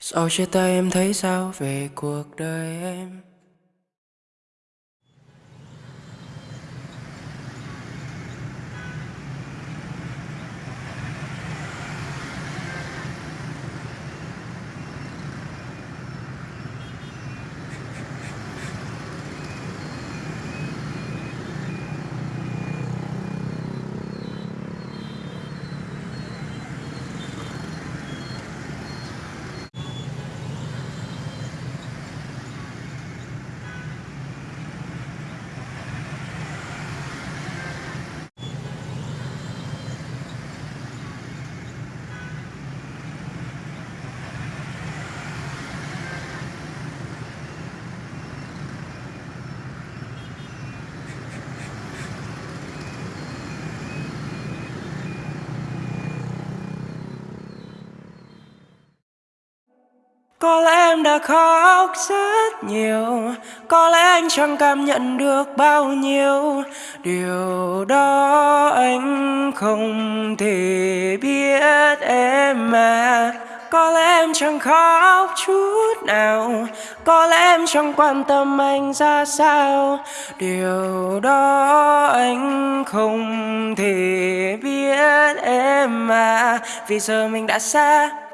Sau chia tay em thấy sao về cuộc đời em? Có lẽ em đã khóc rất nhiều. Có lẽ anh chẳng cảm nhận được bao nhiêu. Điều đó anh không thể biết em mà Có lẽ em chẳng khóc chút nào. Có lẽ em chẳng quan tâm anh ra sao. Điều đó anh không thể biết em mà Vì giờ mình đã xa.